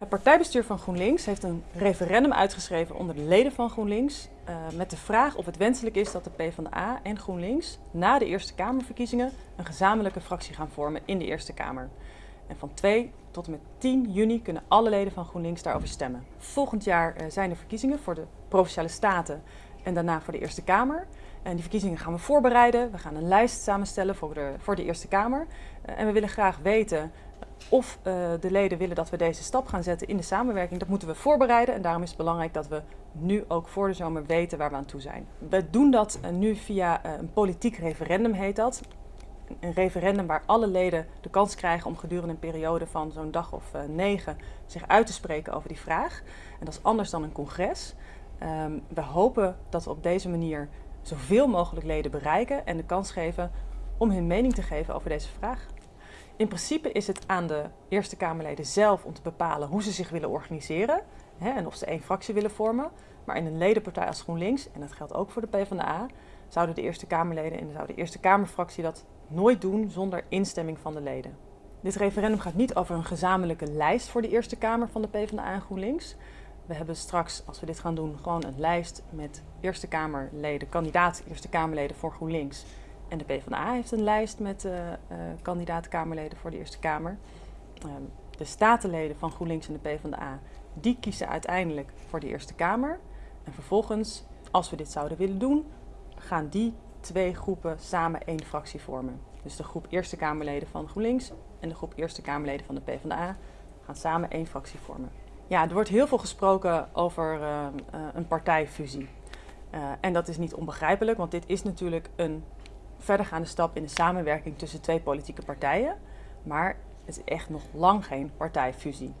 Het partijbestuur van GroenLinks heeft een referendum uitgeschreven onder de leden van GroenLinks uh, met de vraag of het wenselijk is dat de PvdA en GroenLinks na de Eerste Kamerverkiezingen een gezamenlijke fractie gaan vormen in de Eerste Kamer. En van 2 tot en met 10 juni kunnen alle leden van GroenLinks daarover stemmen. Volgend jaar uh, zijn er verkiezingen voor de Provinciale Staten en daarna voor de Eerste Kamer. En die verkiezingen gaan we voorbereiden. We gaan een lijst samenstellen voor de, voor de Eerste Kamer. Uh, en we willen graag weten of uh, de leden willen dat we deze stap gaan zetten in de samenwerking. Dat moeten we voorbereiden en daarom is het belangrijk dat we nu ook voor de zomer weten waar we aan toe zijn. We doen dat uh, nu via uh, een politiek referendum heet dat. Een referendum waar alle leden de kans krijgen om gedurende een periode van zo'n dag of negen zich uit te spreken over die vraag. En dat is anders dan een congres. Um, we hopen dat we op deze manier zoveel mogelijk leden bereiken en de kans geven om hun mening te geven over deze vraag. In principe is het aan de Eerste Kamerleden zelf om te bepalen hoe ze zich willen organiseren hè, en of ze één fractie willen vormen. Maar in een ledenpartij als GroenLinks, en dat geldt ook voor de PvdA, zouden de Eerste Kamerleden en zou de Eerste Kamerfractie dat nooit doen zonder instemming van de leden. Dit referendum gaat niet over een gezamenlijke lijst voor de Eerste Kamer van de PvdA en GroenLinks. We hebben straks, als we dit gaan doen, gewoon een lijst met Eerste Kamerleden, kandidaat Eerste Kamerleden voor GroenLinks en de PvdA heeft een lijst met uh, uh, kandidaat-Kamerleden voor de Eerste Kamer. Uh, de statenleden van GroenLinks en de PvdA, die kiezen uiteindelijk voor de Eerste Kamer. En vervolgens, als we dit zouden willen doen, gaan die twee groepen samen één fractie vormen. Dus de groep Eerste Kamerleden van GroenLinks en de groep Eerste Kamerleden van de PvdA gaan samen één fractie vormen. Ja, er wordt heel veel gesproken over een partijfusie. en dat is niet onbegrijpelijk, want dit is natuurlijk een verdergaande stap in de samenwerking tussen twee politieke partijen. Maar het is echt nog lang geen partijfusie.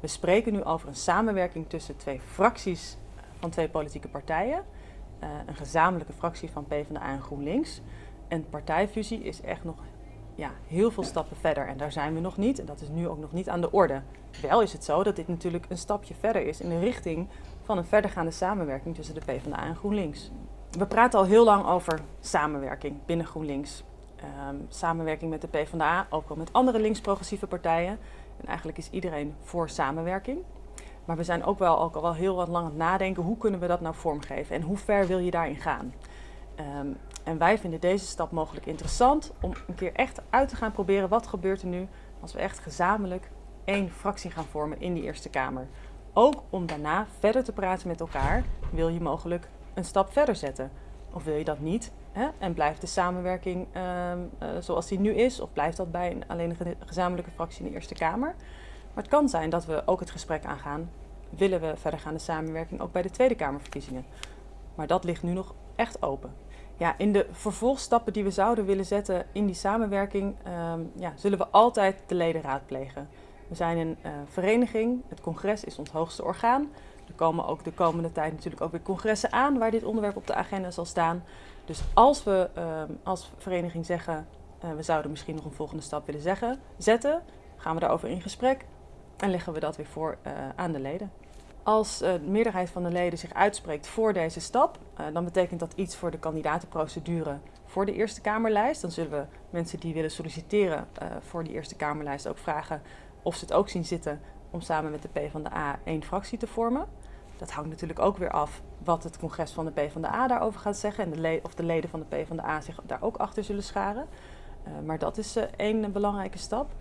We spreken nu over een samenwerking tussen twee fracties van twee politieke partijen. Uh, een gezamenlijke fractie van PvdA en GroenLinks. En partijfusie is echt nog ja, heel veel stappen verder. En daar zijn we nog niet. En dat is nu ook nog niet aan de orde. Wel is het zo dat dit natuurlijk een stapje verder is in de richting van een verdergaande samenwerking tussen de PvdA en GroenLinks. We praten al heel lang over samenwerking binnen GroenLinks. Um, samenwerking met de PvdA, ook wel met andere links-progressieve partijen. En eigenlijk is iedereen voor samenwerking. Maar we zijn ook wel, ook al wel heel wat lang aan het nadenken, hoe kunnen we dat nou vormgeven en hoe ver wil je daarin gaan? Um, en wij vinden deze stap mogelijk interessant om een keer echt uit te gaan proberen wat gebeurt er nu als we echt gezamenlijk één fractie gaan vormen in die Eerste Kamer. Ook om daarna verder te praten met elkaar, wil je mogelijk een stap verder zetten? Of wil je dat niet? Hè? En blijft de samenwerking uh, uh, zoals die nu is? Of blijft dat bij een, alleen een gezamenlijke fractie in de Eerste Kamer? Maar het kan zijn dat we ook het gesprek aangaan. Willen we verdergaande samenwerking ook bij de Tweede Kamerverkiezingen? Maar dat ligt nu nog echt open. Ja, in de vervolgstappen die we zouden willen zetten in die samenwerking, um, ja, zullen we altijd de leden raadplegen. We zijn een uh, vereniging, het congres is ons hoogste orgaan. Er komen ook de komende tijd natuurlijk ook weer congressen aan waar dit onderwerp op de agenda zal staan. Dus als we uh, als vereniging zeggen, uh, we zouden misschien nog een volgende stap willen zeggen, zetten, gaan we daarover in gesprek en leggen we dat weer voor uh, aan de leden. Als de meerderheid van de leden zich uitspreekt voor deze stap, dan betekent dat iets voor de kandidatenprocedure voor de Eerste Kamerlijst. Dan zullen we mensen die willen solliciteren voor die Eerste Kamerlijst ook vragen of ze het ook zien zitten om samen met de PvdA één fractie te vormen. Dat hangt natuurlijk ook weer af wat het congres van de PvdA daarover gaat zeggen en de of de leden van de PvdA zich daar ook achter zullen scharen. Uh, maar dat is uh, één belangrijke stap.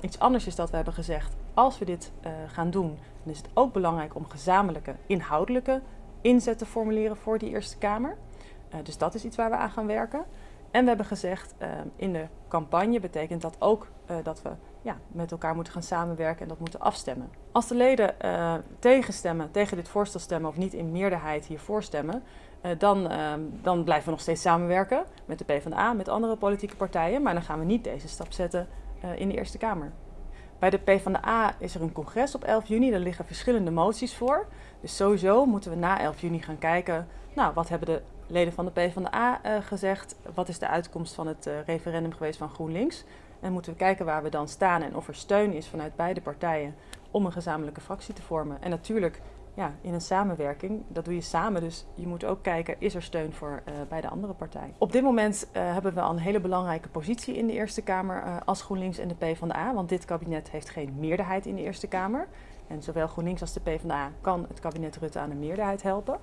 Iets anders is dat we hebben gezegd, als we dit uh, gaan doen, dan is het ook belangrijk om gezamenlijke inhoudelijke inzet te formuleren voor die Eerste Kamer. dus dat is iets waar we aan gaan werken. En we hebben gezegd, in de campagne betekent dat ook dat we ja, met elkaar moeten gaan samenwerken en dat moeten afstemmen. Als de leden uh, tegenstemmen, tegen dit voorstel stemmen of niet in meerderheid hiervoor stemmen, uh, dan, uh, dan blijven we nog steeds samenwerken met de PvdA, met andere politieke partijen, maar dan gaan we niet deze stap zetten in de Eerste Kamer. Bij de PvdA is er een congres op 11 juni, daar liggen verschillende moties voor. Dus sowieso moeten we na 11 juni gaan kijken, nou, wat hebben de leden van de PvdA gezegd, wat is de uitkomst van het referendum geweest van GroenLinks. En moeten we kijken waar we dan staan en of er steun is vanuit beide partijen om een gezamenlijke fractie te vormen. En natuurlijk, ja, in een samenwerking, dat doe je samen. Dus je moet ook kijken, is er steun voor uh, bij de andere partij. Op dit moment uh, hebben we een hele belangrijke positie in de Eerste Kamer uh, als GroenLinks en de PvdA. Want dit kabinet heeft geen meerderheid in de Eerste Kamer. En zowel GroenLinks als de PvdA kan het kabinet Rutte aan de meerderheid helpen.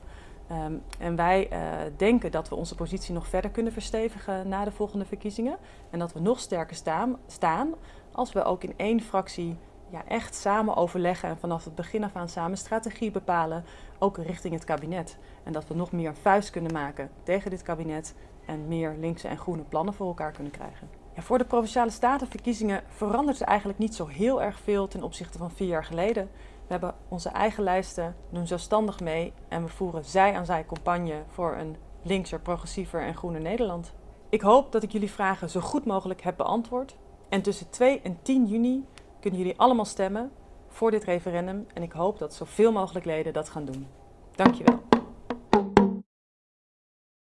Ehm, en wij denken dat we onze positie nog verder kunnen verstevigen na de volgende verkiezingen. En dat we nog sterker staan, staan als we ook in één fractie ja, echt samen overleggen en vanaf het begin af aan samen strategie bepalen, ook richting het kabinet. En dat we nog meer vuist kunnen maken tegen dit kabinet en meer linkse en groene plannen voor elkaar kunnen krijgen. Ja, voor de Provinciale Statenverkiezingen verandert er eigenlijk niet zo heel erg veel ten opzichte van vier jaar geleden. We hebben onze eigen lijsten, doen zelfstandig mee en we voeren zij aan zij campagne voor een linkser, progressiever en groener Nederland. Ik hoop dat ik jullie vragen zo goed mogelijk heb beantwoord. En tussen 2 en 10 juni kunnen jullie allemaal stemmen voor dit referendum en ik hoop dat zoveel mogelijk leden dat gaan doen. Dankjewel.